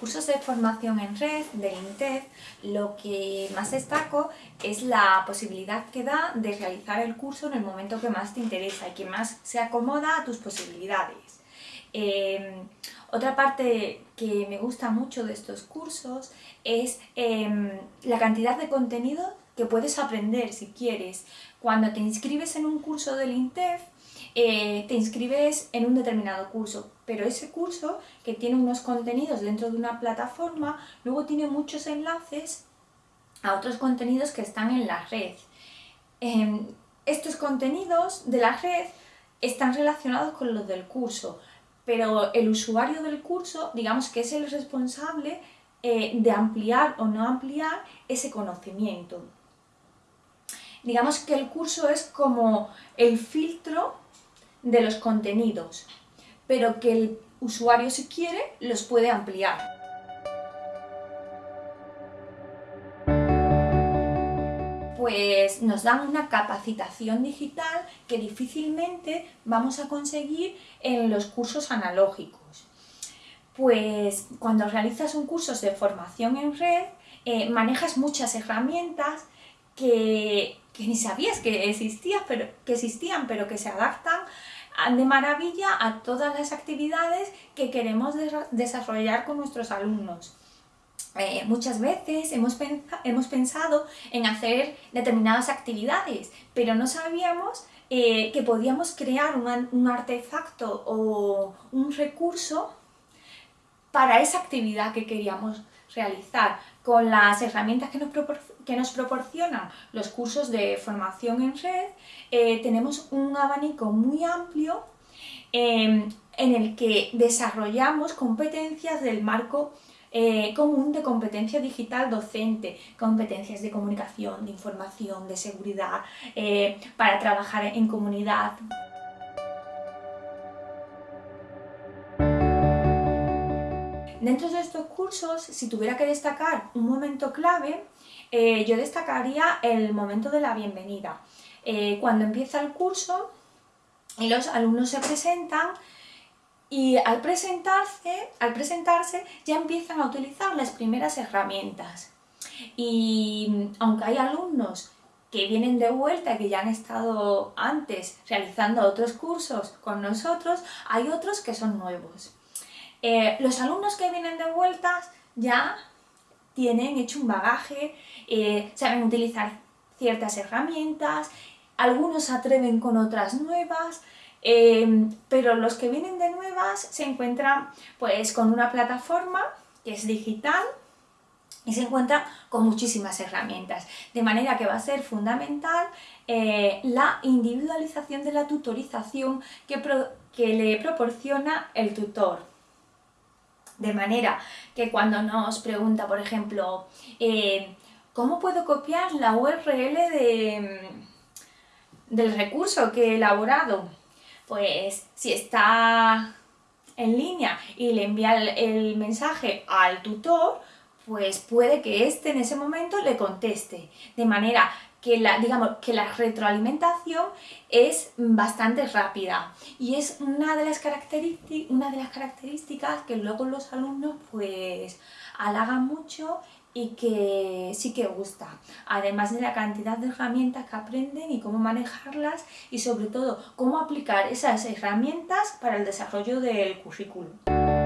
cursos de formación en red del INTEF lo que más destaco es la posibilidad que da de realizar el curso en el momento que más te interesa y que más se acomoda a tus posibilidades. Em, otra parte que me gusta mucho de estos cursos es em, la cantidad de contenido que puedes aprender si quieres. Cuando te inscribes en un curso del INTEF, eh, te inscribes en un determinado curso, pero ese curso que tiene unos contenidos dentro de una plataforma, luego tiene muchos enlaces a otros contenidos que están en la red. Em, estos contenidos de la red están relacionados con los del curso, pero el usuario del curso, digamos que es el responsable eh, de ampliar o no ampliar ese conocimiento. Digamos que el curso es como el filtro de los contenidos, pero que el usuario si quiere los puede ampliar. Pues nos dan una capacitación digital que difícilmente vamos a conseguir en los cursos analógicos. Pues cuando realizas un curso de formación en red, eh, manejas muchas herramientas que, que ni sabías que, existían, pero, que existían, pero que se adaptan de maravilla a todas las actividades que queremos desarrollar con nuestros alumnos. Eh, muchas veces hemos, hemos, pensado en hacer determinadas actividades, pero no sabíamos eh, que podíamos crear un, artefacto o un recurso para esa actividad que queríamos realizar con las herramientas que nos, que nos proporcionan los cursos de formación en red, eh, tenemos un abanico muy amplio em, en el que desarrollamos competencias del marco eh, común de competencia digital docente, competencias de comunicación, de información, de seguridad, eh, para trabajar en comunidad. Dentro de estos cursos, si tuviera que destacar un momento clave, eh, yo destacaría el momento de la bienvenida. Eh, cuando empieza el curso y los alumnos se presentan y al presentarse, al presentarse ya empiezan a utilizar las primeras herramientas. Y aunque hay alumnos que vienen de vuelta, que ya han estado antes realizando otros cursos con nosotros, hay otros que son nuevos. Eh, los alumnos que vienen de vueltas ya tienen hecho un bagaje, eh, saben utilizar ciertas herramientas, algunos se atreven con otras nuevas, eh, pero los que vienen de nuevas se encuentran pues con una plataforma que es digital y se encuentran con muchísimas herramientas, de manera que va a ser fundamental la individualización de la tutorización que le proporciona el tutor. De manera que cuando nos pregunta, por ejemplo, eh, ¿cómo puedo copiar la URL del recurso que he elaborado? Pues si está en línea y le envía el, mensaje al tutor, pues puede que éste en ese momento le conteste. De manera que la, digamos, que la retroalimentación es bastante rápida y es una de, las una de las características que luego los alumnos pues halagan mucho y que sí que gusta, además de la cantidad de herramientas que aprenden y cómo manejarlas y sobre todo cómo aplicar esas herramientas para el desarrollo del currículum.